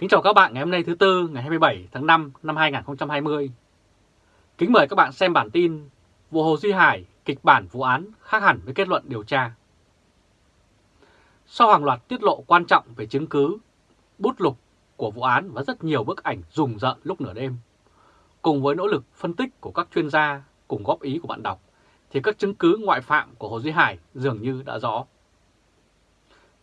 Kính chào các bạn ngày hôm nay thứ Tư ngày 27 tháng 5 năm 2020. Kính mời các bạn xem bản tin Vụ Hồ Duy Hải kịch bản vụ án khác hẳn với kết luận điều tra. Sau hàng loạt tiết lộ quan trọng về chứng cứ, bút lục của vụ án và rất nhiều bức ảnh rùng rợn lúc nửa đêm, cùng với nỗ lực phân tích của các chuyên gia cùng góp ý của bạn đọc, thì các chứng cứ ngoại phạm của Hồ Duy Hải dường như đã rõ.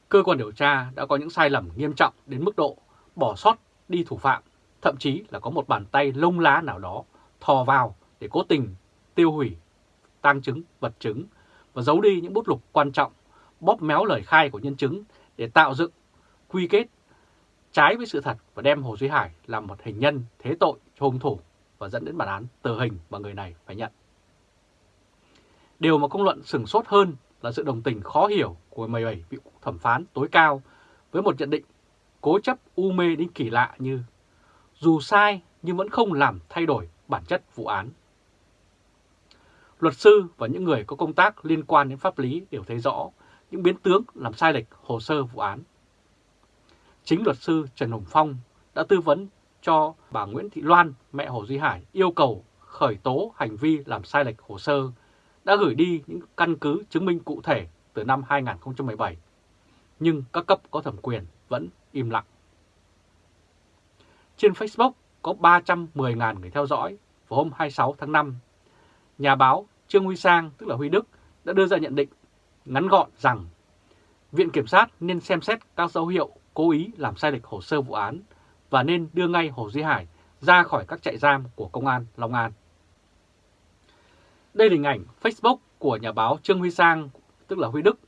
Cơ quan điều tra đã có những sai lầm nghiêm trọng đến mức độ bỏ sót đi thủ phạm, thậm chí là có một bàn tay lông lá nào đó thò vào để cố tình tiêu hủy tang chứng, vật chứng và giấu đi những bút lục quan trọng, bóp méo lời khai của nhân chứng để tạo dựng, quy kết trái với sự thật và đem Hồ Duy Hải làm một hình nhân thế tội cho hung thủ và dẫn đến bản án tử hình mà người này phải nhận. Điều mà công luận sừng sốt hơn là sự đồng tình khó hiểu của 17 vị thẩm phán tối cao với một nhận định cố chấp u mê đến kỳ lạ như dù sai nhưng vẫn không làm thay đổi bản chất vụ án. Luật sư và những người có công tác liên quan đến pháp lý đều thấy rõ những biến tướng làm sai lệch hồ sơ vụ án. Chính luật sư Trần Hồng Phong đã tư vấn cho bà Nguyễn Thị Loan, mẹ Hồ Duy Hải, yêu cầu khởi tố hành vi làm sai lệch hồ sơ, đã gửi đi những căn cứ chứng minh cụ thể từ năm 2017. Nhưng các cấp có thẩm quyền vẫn im lặng. Trên Facebook có 310.000 người theo dõi vào hôm 26 tháng 5. Nhà báo Trương Huy Sang, tức là Huy Đức, đã đưa ra nhận định ngắn gọn rằng Viện Kiểm sát nên xem xét các dấu hiệu cố ý làm sai lệch hồ sơ vụ án và nên đưa ngay Hồ Duy Hải ra khỏi các trại giam của Công an Long An. Đây là hình ảnh Facebook của nhà báo Trương Huy Sang, tức là Huy Đức,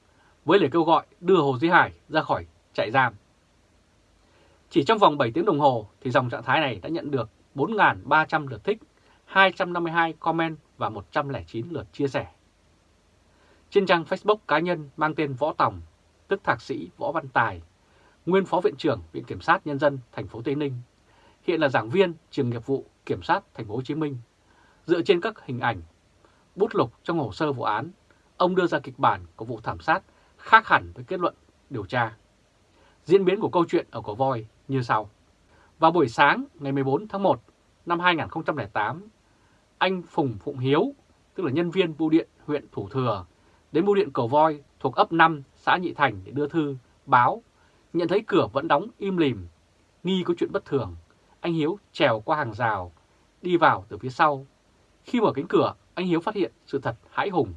với lời kêu gọi đưa Hồ Duy Hải ra khỏi trại giam. Chỉ trong vòng 7 tiếng đồng hồ thì dòng trạng thái này đã nhận được 4.300 lượt thích, 252 comment và 109 lượt chia sẻ. Trên trang Facebook cá nhân mang tên Võ Tòng, tức Thạc sĩ Võ Văn Tài, nguyên Phó Viện trưởng Viện Kiểm sát Nhân dân thành phố Tây Ninh, hiện là giảng viên trường nghiệp vụ Kiểm sát thành phố Hồ Chí Minh. Dựa trên các hình ảnh, bút lục trong hồ sơ vụ án, ông đưa ra kịch bản của vụ thảm sát khác hẳn với kết luận điều tra. Diễn biến của câu chuyện ở Cổ Voi như sau. Vào buổi sáng ngày 14 tháng 1 năm 2008, anh Phùng Phụng Hiếu, tức là nhân viên bưu điện huyện Thủ Thừa, đến bưu điện Cầu Voi thuộc ấp 5 xã Nhị Thành để đưa thư, báo, nhận thấy cửa vẫn đóng im lìm, nghi có chuyện bất thường. Anh Hiếu trèo qua hàng rào, đi vào từ phía sau. Khi mở cánh cửa, anh Hiếu phát hiện sự thật hãi hùng.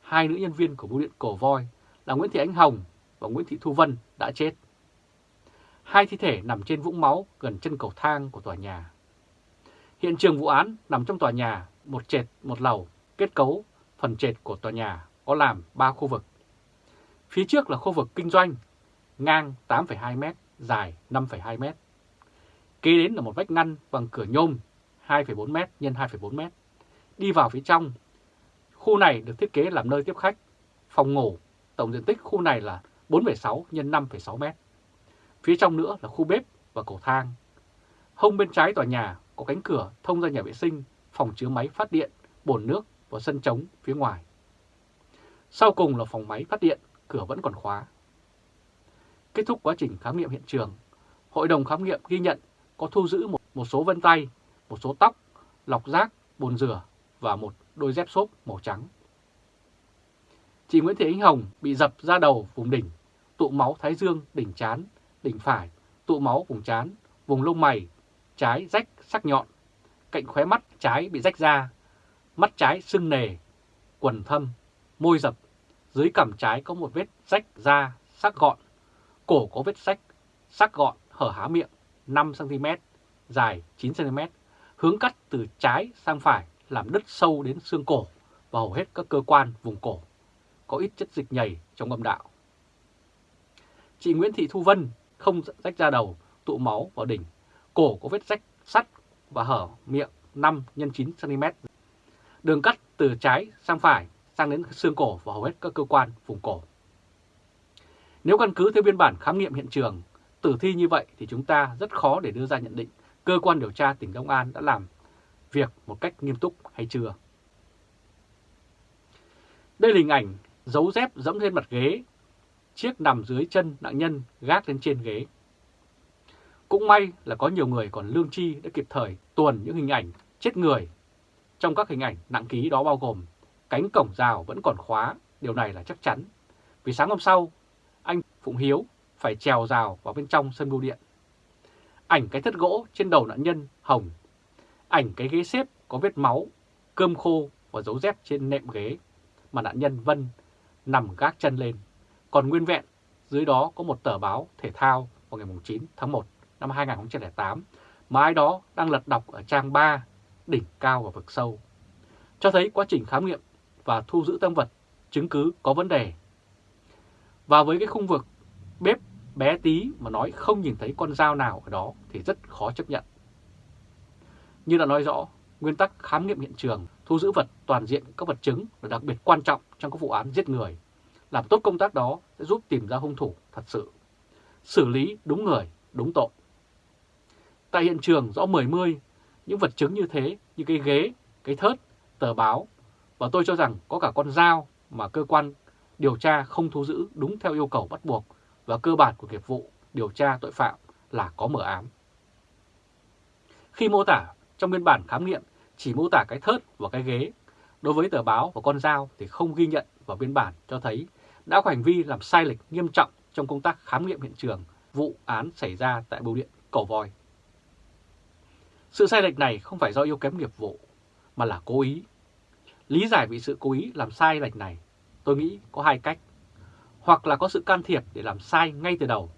Hai nữ nhân viên của bưu điện cổ Voi là Nguyễn Thị Ánh Hồng và Nguyễn Thị Thu Vân đã chết. Hai thi thể nằm trên vũng máu gần chân cầu thang của tòa nhà. Hiện trường vụ án nằm trong tòa nhà, một trệt, một lầu, kết cấu, phần trệt của tòa nhà có làm 3 khu vực. Phía trước là khu vực kinh doanh, ngang 8,2m, dài 5,2m. Kế đến là một vách ngăn bằng cửa nhôm 2,4m x 2,4m. Đi vào phía trong, khu này được thiết kế làm nơi tiếp khách, phòng ngủ, tổng diện tích khu này là 4,6 x 5,6m. Phía trong nữa là khu bếp và cầu thang. Hông bên trái tòa nhà có cánh cửa thông ra nhà vệ sinh, phòng chứa máy phát điện, bồn nước và sân trống phía ngoài. Sau cùng là phòng máy phát điện, cửa vẫn còn khóa. Kết thúc quá trình khám nghiệm hiện trường, Hội đồng khám nghiệm ghi nhận có thu giữ một, một số vân tay, một số tóc, lọc rác, bồn rửa và một đôi dép xốp màu trắng. Chị Nguyễn Thị Ánh Hồng bị dập ra đầu vùng đỉnh, tụ máu thái dương, đỉnh chán, đỉnh phải, tụ máu vùng chán, vùng lông mày, trái rách sắc nhọn, cạnh khóe mắt trái bị rách ra, mắt trái sưng nề, quần thâm, môi dập, dưới cằm trái có một vết rách da sắc gọn, cổ có vết rách sắc gọn hở há miệng 5cm, dài 9cm, hướng cắt từ trái sang phải làm đứt sâu đến xương cổ và hầu hết các cơ quan vùng cổ, có ít chất dịch nhầy trong âm đạo. Chị Nguyễn Thị Thu Vân không rách ra đầu, tụ máu vào đỉnh, cổ có vết rách sắt và hở miệng 5 x 9 cm. Đường cắt từ trái sang phải sang đến xương cổ và hầu hết các cơ quan vùng cổ. Nếu căn cứ theo biên bản khám nghiệm hiện trường, tử thi như vậy thì chúng ta rất khó để đưa ra nhận định cơ quan điều tra tỉnh Long An đã làm việc một cách nghiêm túc hay chưa. Đây là hình ảnh dấu dép dẫm lên mặt ghế, chiếc nằm dưới chân nạn nhân gác lên trên ghế. Cũng may là có nhiều người còn lương tri đã kịp thời tuồn những hình ảnh chết người. Trong các hình ảnh nặng ký đó bao gồm cánh cổng rào vẫn còn khóa, điều này là chắc chắn. Vì sáng hôm sau, anh Phụng Hiếu phải trèo rào vào bên trong sân bưu điện. Ảnh cái thất gỗ trên đầu nạn nhân hồng. Ảnh cái ghế xếp có vết máu, cơm khô và dấu dép trên nệm ghế mà nạn nhân Vân nằm gác chân lên. Còn nguyên vẹn, dưới đó có một tờ báo thể thao vào ngày 9 tháng 1 năm 2008 mà ai đó đang lật đọc ở trang 3, đỉnh cao và vực sâu. Cho thấy quá trình khám nghiệm và thu giữ tăng vật, chứng cứ có vấn đề. Và với cái khung vực bếp bé tí mà nói không nhìn thấy con dao nào ở đó thì rất khó chấp nhận. Như đã nói rõ, nguyên tắc khám nghiệm hiện trường, thu giữ vật toàn diện các vật chứng là đặc biệt quan trọng trong các vụ án giết người. Làm tốt công tác đó sẽ giúp tìm ra hung thủ thật sự. Xử lý đúng người, đúng tội. Tại hiện trường rõ mười mươi, những vật chứng như thế như cái ghế, cái thớt, tờ báo và tôi cho rằng có cả con dao mà cơ quan điều tra không thu giữ đúng theo yêu cầu bắt buộc và cơ bản của nghiệp vụ điều tra tội phạm là có mở ám. Khi mô tả trong biên bản khám nghiệm chỉ mô tả cái thớt và cái ghế, đối với tờ báo và con dao thì không ghi nhận vào biên bản cho thấy đã có hành vi làm sai lệch nghiêm trọng trong công tác khám nghiệm hiện trường vụ án xảy ra tại bưu điện Cầu Voi. Sự sai lệch này không phải do yếu kém nghiệp vụ, mà là cố ý. Lý giải vì sự cố ý làm sai lệch này, tôi nghĩ có hai cách. Hoặc là có sự can thiệp để làm sai ngay từ đầu,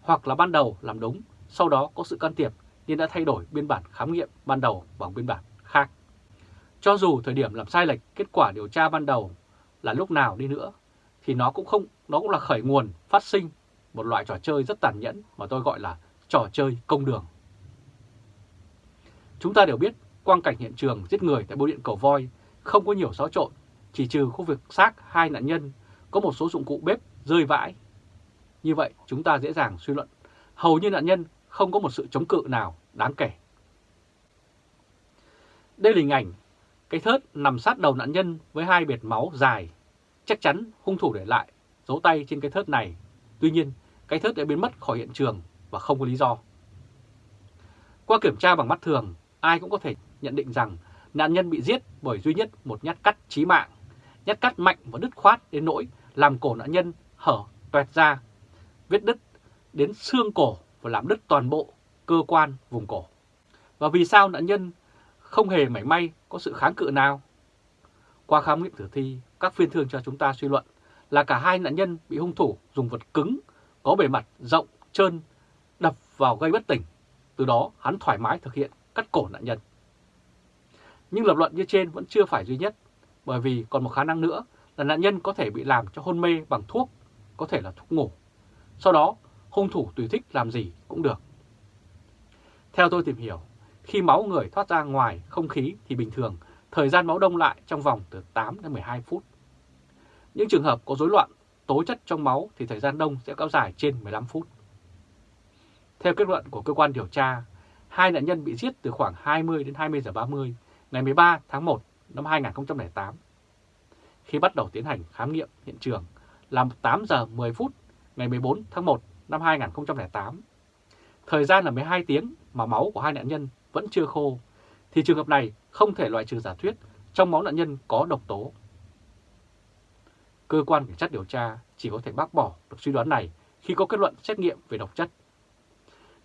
hoặc là ban đầu làm đúng, sau đó có sự can thiệp nên đã thay đổi biên bản khám nghiệm ban đầu bằng biên bản khác. Cho dù thời điểm làm sai lệch kết quả điều tra ban đầu là lúc nào đi nữa, thì nó cũng không nó cũng là khởi nguồn phát sinh một loại trò chơi rất tàn nhẫn mà tôi gọi là trò chơi công đường. Chúng ta đều biết quang cảnh hiện trường giết người tại bưu điện cầu voi không có nhiều xáo trộn, chỉ trừ khu vực xác hai nạn nhân có một số dụng cụ bếp rơi vãi. Như vậy chúng ta dễ dàng suy luận hầu như nạn nhân không có một sự chống cự nào đáng kể. Đây là hình ảnh cái thớt nằm sát đầu nạn nhân với hai biệt máu dài. Chắc chắn hung thủ để lại dấu tay trên cái thớt này. Tuy nhiên, cái thớt đã biến mất khỏi hiện trường và không có lý do. Qua kiểm tra bằng mắt thường, ai cũng có thể nhận định rằng nạn nhân bị giết bởi duy nhất một nhát cắt chí mạng. Nhát cắt mạnh và đứt khoát đến nỗi làm cổ nạn nhân hở toẹt ra, vết đứt đến xương cổ và làm đứt toàn bộ cơ quan vùng cổ. Và vì sao nạn nhân không hề mảy may có sự kháng cự nào? Qua khám nghiệm tử thi, các phiên thương cho chúng ta suy luận là cả hai nạn nhân bị hung thủ dùng vật cứng, có bề mặt rộng, trơn, đập vào gây bất tỉnh. Từ đó hắn thoải mái thực hiện cắt cổ nạn nhân. Nhưng lập luận như trên vẫn chưa phải duy nhất, bởi vì còn một khả năng nữa là nạn nhân có thể bị làm cho hôn mê bằng thuốc, có thể là thuốc ngủ. Sau đó, hung thủ tùy thích làm gì cũng được. Theo tôi tìm hiểu, khi máu người thoát ra ngoài không khí thì bình thường, thời gian máu đông lại trong vòng từ 8 đến 12 phút. Những trường hợp có rối loạn tố chất trong máu thì thời gian đông sẽ kéo dài trên 15 phút. Theo kết luận của cơ quan điều tra, hai nạn nhân bị giết từ khoảng 20 đến 20 giờ 30 ngày 13 tháng 1 năm 2008. Khi bắt đầu tiến hành khám nghiệm hiện trường là 8 giờ 10 phút ngày 14 tháng 1 năm 2008. Thời gian là 12 tiếng mà máu của hai nạn nhân vẫn chưa khô, thì trường hợp này không thể loại trừ giả thuyết trong máu nạn nhân có độc tố. Cơ quan cảnh sát điều tra chỉ có thể bác bỏ được suy đoán này khi có kết luận xét nghiệm về độc chất.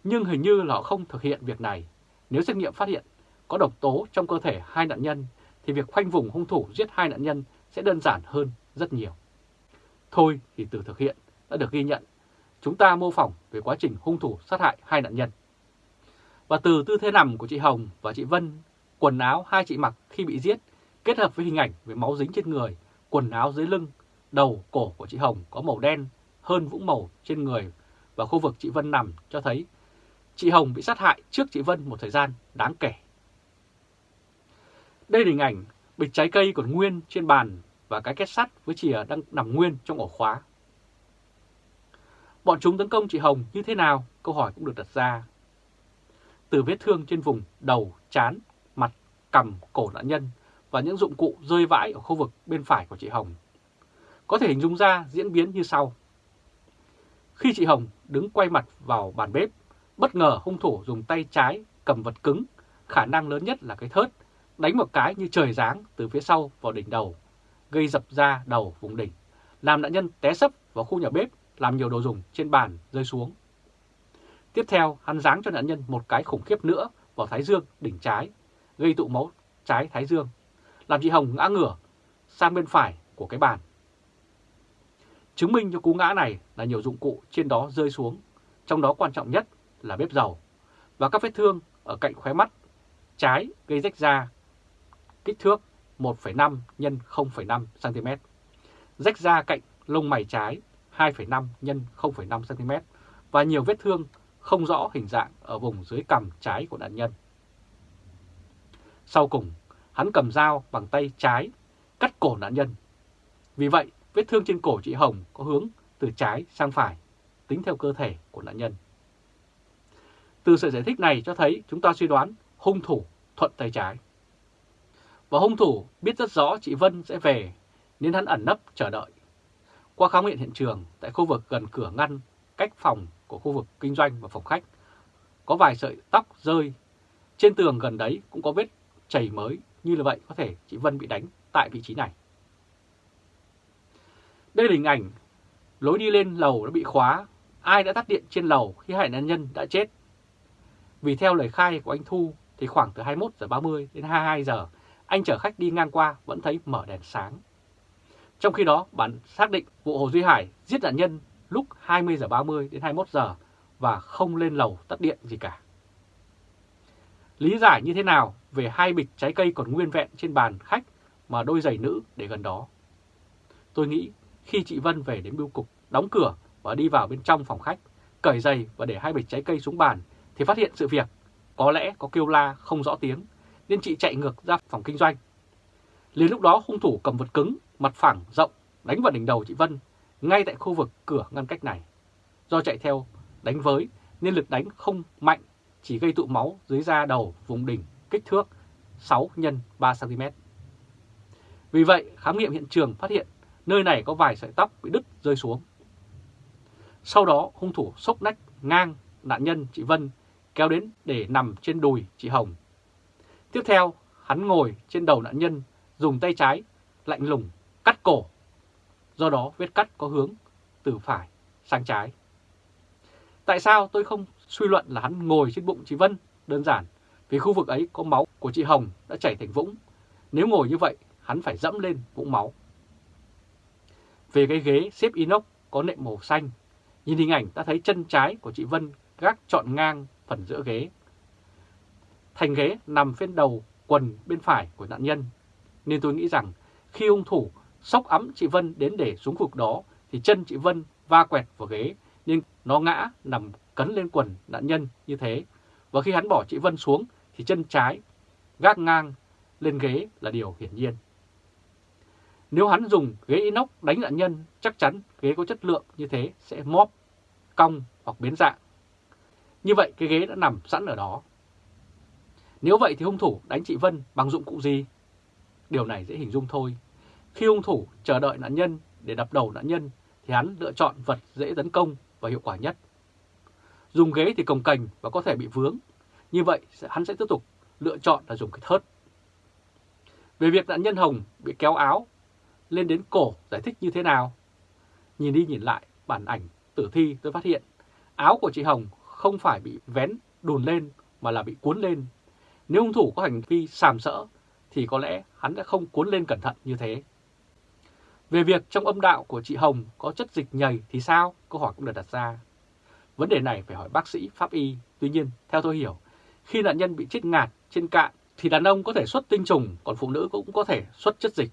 Nhưng hình như là họ không thực hiện việc này. Nếu xét nghiệm phát hiện có độc tố trong cơ thể hai nạn nhân, thì việc khoanh vùng hung thủ giết hai nạn nhân sẽ đơn giản hơn rất nhiều. Thôi thì từ thực hiện đã được ghi nhận, chúng ta mô phỏng về quá trình hung thủ sát hại hai nạn nhân. Và từ tư thế nằm của chị Hồng và chị Vân, quần áo hai chị mặc khi bị giết, kết hợp với hình ảnh về máu dính trên người, quần áo dưới lưng, đầu, cổ của chị Hồng có màu đen hơn vũng màu trên người và khu vực chị Vân nằm cho thấy chị Hồng bị sát hại trước chị Vân một thời gian đáng kể. Đây là hình ảnh bịch trái cây còn nguyên trên bàn và cái két sắt với chìa đang nằm nguyên trong ổ khóa. Bọn chúng tấn công chị Hồng như thế nào? Câu hỏi cũng được đặt ra. Từ vết thương trên vùng đầu, chán, mặt, cằm, cổ nạn nhân và những dụng cụ rơi vãi ở khu vực bên phải của chị Hồng. Có thể hình dung ra diễn biến như sau. Khi chị Hồng đứng quay mặt vào bàn bếp, Bất ngờ hung thủ dùng tay trái cầm vật cứng, khả năng lớn nhất là cái thớt, đánh một cái như trời giáng từ phía sau vào đỉnh đầu, gây dập ra đầu vùng đỉnh, làm nạn nhân té sấp vào khu nhà bếp, làm nhiều đồ dùng trên bàn rơi xuống. Tiếp theo, hắn giáng cho nạn nhân một cái khủng khiếp nữa vào thái dương đỉnh trái, gây tụ máu trái thái dương, làm chị Hồng ngã ngửa sang bên phải của cái bàn. Chứng minh cho cú ngã này là nhiều dụng cụ trên đó rơi xuống, trong đó quan trọng nhất là bếp dầu và các vết thương ở cạnh khóe mắt trái gây rách da kích thước 1,5 x 0,5 cm. Rách da cạnh lông mày trái 2,5 x 0,5 cm và nhiều vết thương không rõ hình dạng ở vùng dưới cằm trái của nạn nhân. Sau cùng, hắn cầm dao bằng tay trái cắt cổ nạn nhân. Vì vậy, vết thương trên cổ chị Hồng có hướng từ trái sang phải, tính theo cơ thể của nạn nhân. Từ sự giải thích này cho thấy chúng ta suy đoán hung thủ thuận tay trái. Và hung thủ biết rất rõ chị Vân sẽ về nên hắn ẩn nấp chờ đợi. Qua khám nghiệm hiện trường tại khu vực gần cửa ngăn cách phòng của khu vực kinh doanh và phòng khách, có vài sợi tóc rơi. Trên tường gần đấy cũng có vết chảy mới như là vậy có thể chị Vân bị đánh tại vị trí này. Đây là hình ảnh lối đi lên lầu đã bị khóa, ai đã tắt điện trên lầu khi hai nạn nhân đã chết. Vì theo lời khai của anh Thu thì khoảng từ 21 giờ 30 đến 22 giờ, anh chở khách đi ngang qua vẫn thấy mở đèn sáng. Trong khi đó, bản xác định vụ Hồ Duy Hải giết nạn nhân lúc 20 giờ 30 đến 21 giờ và không lên lầu tắt điện gì cả. Lý giải như thế nào về hai bịch trái cây còn nguyên vẹn trên bàn khách mà đôi giày nữ để gần đó? Tôi nghĩ khi chị Vân về đến bưu cục, đóng cửa và đi vào bên trong phòng khách, cởi giày và để hai bịch trái cây xuống bàn thì phát hiện sự việc có lẽ có kêu la không rõ tiếng nên chị chạy ngược ra phòng kinh doanh. Liền lúc đó hung thủ cầm vật cứng, mặt phẳng rộng đánh vào đỉnh đầu chị Vân ngay tại khu vực cửa ngăn cách này. Do chạy theo đánh với nên lực đánh không mạnh, chỉ gây tụ máu dưới da đầu vùng đỉnh kích thước 6 x 3 cm. Vì vậy, khám nghiệm hiện trường phát hiện nơi này có vài sợi tóc bị đứt rơi xuống. Sau đó, hung thủ sốc nách ngang nạn nhân chị Vân kéo đến để nằm trên đùi chị Hồng. Tiếp theo, hắn ngồi trên đầu nạn nhân, dùng tay trái, lạnh lùng, cắt cổ. Do đó vết cắt có hướng từ phải sang trái. Tại sao tôi không suy luận là hắn ngồi trên bụng chị Vân? Đơn giản, vì khu vực ấy có máu của chị Hồng đã chảy thành vũng. Nếu ngồi như vậy, hắn phải dẫm lên vũng máu. Về cái ghế xếp inox có nệm màu xanh, nhìn hình ảnh ta thấy chân trái của chị Vân gác trọn ngang phần giữa ghế. Thành ghế nằm phía đầu quần bên phải của nạn nhân. Nên tôi nghĩ rằng khi hung thủ sóc ấm chị Vân đến để xuống vực đó thì chân chị Vân va quẹt vào ghế nên nó ngã nằm cấn lên quần nạn nhân như thế. Và khi hắn bỏ chị Vân xuống thì chân trái gác ngang lên ghế là điều hiển nhiên. Nếu hắn dùng ghế inox đánh nạn nhân, chắc chắn ghế có chất lượng như thế sẽ móp, cong hoặc biến dạng. Như vậy cái ghế đã nằm sẵn ở đó. Nếu vậy thì hung thủ đánh chị Vân bằng dụng cụ gì? Điều này dễ hình dung thôi. Khi hung thủ chờ đợi nạn nhân để đập đầu nạn nhân, thì hắn lựa chọn vật dễ tấn công và hiệu quả nhất. Dùng ghế thì cồng cành và có thể bị vướng. Như vậy hắn sẽ tiếp tục lựa chọn là dùng cái thớt. Về việc nạn nhân Hồng bị kéo áo, lên đến cổ giải thích như thế nào? Nhìn đi nhìn lại, bản ảnh tử thi tôi phát hiện, áo của chị Hồng không phải bị vén đùn lên mà là bị cuốn lên. Nếu hung thủ có hành vi sàm sỡ, thì có lẽ hắn đã không cuốn lên cẩn thận như thế. Về việc trong âm đạo của chị Hồng có chất dịch nhầy thì sao? Câu hỏi cũng được đặt ra. Vấn đề này phải hỏi bác sĩ pháp y. Tuy nhiên, theo tôi hiểu, khi nạn nhân bị chết ngạt trên cạn thì đàn ông có thể xuất tinh trùng, còn phụ nữ cũng có thể xuất chất dịch.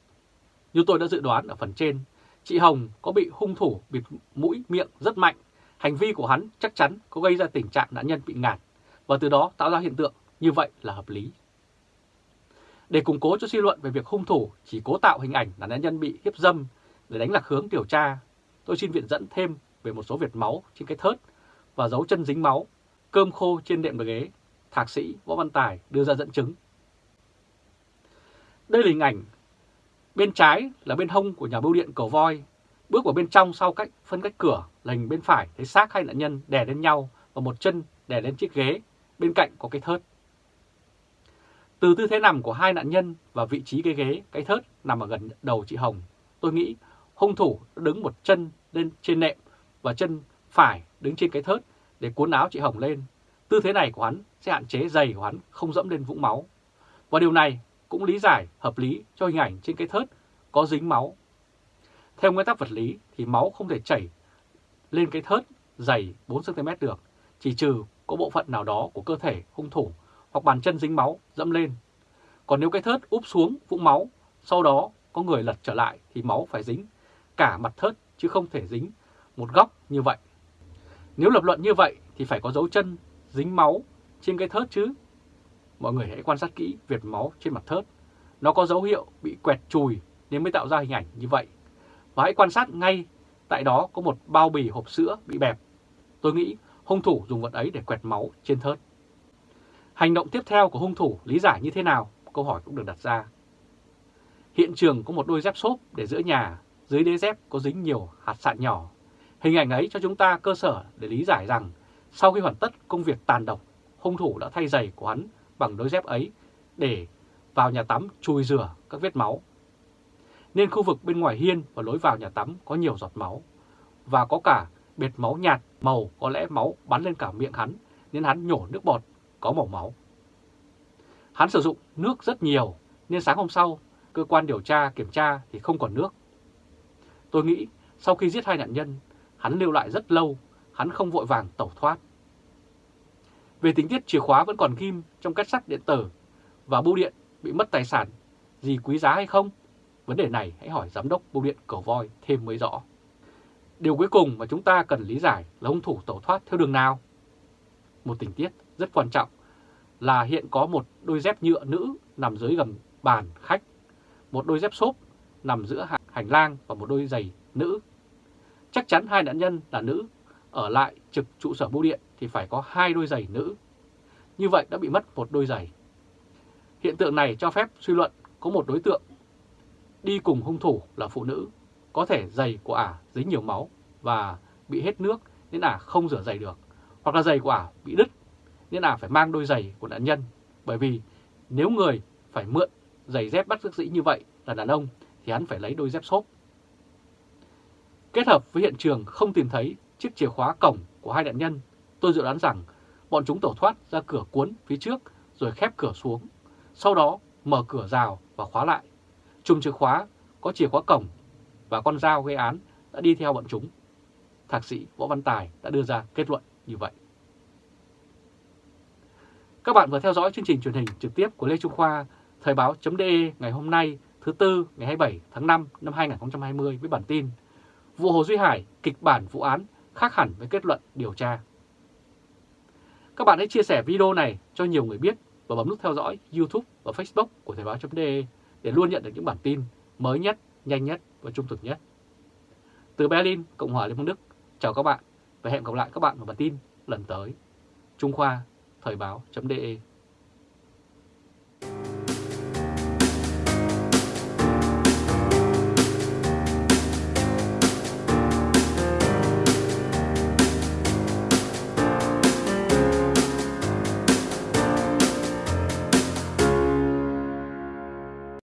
Như tôi đã dự đoán ở phần trên, chị Hồng có bị hung thủ bịt mũi miệng rất mạnh Hành vi của hắn chắc chắn có gây ra tình trạng nạn nhân bị ngạt và từ đó tạo ra hiện tượng như vậy là hợp lý. Để củng cố cho suy luận về việc hung thủ chỉ cố tạo hình ảnh là nạn nhân bị hiếp dâm để đánh lạc hướng điều tra, tôi xin viện dẫn thêm về một số vệt máu trên cái thớt và dấu chân dính máu, cơm khô trên đệm ghế, thạc sĩ Võ Văn Tài đưa ra dẫn chứng. Đây là hình ảnh. Bên trái là bên hông của nhà bưu điện cầu voi. Bước vào bên trong sau cách phân cách cửa, là hình bên phải thấy xác hai nạn nhân đè lên nhau và một chân đè lên chiếc ghế, bên cạnh có cái thớt. Từ tư thế nằm của hai nạn nhân và vị trí cái ghế, cái thớt nằm ở gần đầu chị Hồng, tôi nghĩ hung thủ đứng một chân lên trên nệm và chân phải đứng trên cái thớt để cuốn áo chị Hồng lên. Tư thế này của hắn sẽ hạn chế giày của hắn không dẫm lên vũng máu. Và điều này cũng lý giải hợp lý cho hình ảnh trên cái thớt có dính máu. Theo nguyên tắc vật lý thì máu không thể chảy lên cái thớt dày 4cm được, chỉ trừ có bộ phận nào đó của cơ thể hung thủ hoặc bàn chân dính máu dẫm lên. Còn nếu cái thớt úp xuống vũng máu, sau đó có người lật trở lại thì máu phải dính cả mặt thớt chứ không thể dính một góc như vậy. Nếu lập luận như vậy thì phải có dấu chân dính máu trên cái thớt chứ. Mọi người hãy quan sát kỹ vệt máu trên mặt thớt. Nó có dấu hiệu bị quẹt chùi nên mới tạo ra hình ảnh như vậy. Và hãy quan sát ngay tại đó có một bao bì hộp sữa bị bẹp. Tôi nghĩ hung thủ dùng vật ấy để quẹt máu trên thớt. Hành động tiếp theo của hung thủ lý giải như thế nào? Câu hỏi cũng được đặt ra. Hiện trường có một đôi dép xốp để giữa nhà, dưới đế dép có dính nhiều hạt sạn nhỏ. Hình ảnh ấy cho chúng ta cơ sở để lý giải rằng sau khi hoàn tất công việc tàn độc, hung thủ đã thay giày của hắn bằng đôi dép ấy để vào nhà tắm chùi rửa các vết máu. Nên khu vực bên ngoài hiên và lối vào nhà tắm có nhiều giọt máu và có cả bệt máu nhạt màu có lẽ máu bắn lên cả miệng hắn nên hắn nhổ nước bọt có màu máu. Hắn sử dụng nước rất nhiều nên sáng hôm sau cơ quan điều tra kiểm tra thì không còn nước. Tôi nghĩ sau khi giết hai nạn nhân, hắn lưu lại rất lâu, hắn không vội vàng tẩu thoát. Về tính tiết chìa khóa vẫn còn ghim trong kết sắt điện tử và bưu điện bị mất tài sản gì quý giá hay không? Vấn đề này hãy hỏi giám đốc bưu điện Cầu Voi thêm mới rõ. Điều cuối cùng mà chúng ta cần lý giải là hung thủ tẩu thoát theo đường nào? Một tình tiết rất quan trọng là hiện có một đôi dép nhựa nữ nằm dưới gầm bàn khách, một đôi dép xốp nằm giữa hành lang và một đôi giày nữ. Chắc chắn hai nạn nhân là nữ, ở lại trực trụ sở bưu điện thì phải có hai đôi giày nữ. Như vậy đã bị mất một đôi giày. Hiện tượng này cho phép suy luận có một đối tượng đi cùng hung thủ là phụ nữ, có thể giày của ả dính nhiều máu và bị hết nước nên ả không rửa giày được, hoặc là giày của ả bị đứt nên là phải mang đôi giày của nạn nhân. Bởi vì nếu người phải mượn giày dép bắt dĩ như vậy là đàn ông thì hắn phải lấy đôi dép xốp. Kết hợp với hiện trường không tìm thấy chiếc chìa khóa cổng của hai nạn nhân, tôi dự đoán rằng bọn chúng tẩu thoát ra cửa cuốn phía trước rồi khép cửa xuống, sau đó mở cửa rào và khóa lại. Chùm chìa khóa có chìa khóa cổng và con dao gây án đã đi theo bọn chúng. Thạc sĩ Võ Văn Tài đã đưa ra kết luận như vậy. Các bạn vừa theo dõi chương trình truyền hình trực tiếp của Lê Trung Khoa, Thời báo.de ngày hôm nay thứ Tư ngày 27 tháng 5 năm 2020 với bản tin Vụ Hồ Duy Hải, kịch bản vụ án khác hẳn với kết luận điều tra. Các bạn hãy chia sẻ video này cho nhiều người biết và bấm nút theo dõi YouTube và Facebook của Thời báo.de để luôn nhận được những bản tin mới nhất, nhanh nhất và trung thực nhất. Từ Berlin, Cộng hòa Liên bang Đức, chào các bạn và hẹn gặp lại các bạn vào bản tin lần tới. Trung Khoa, Thời báo.de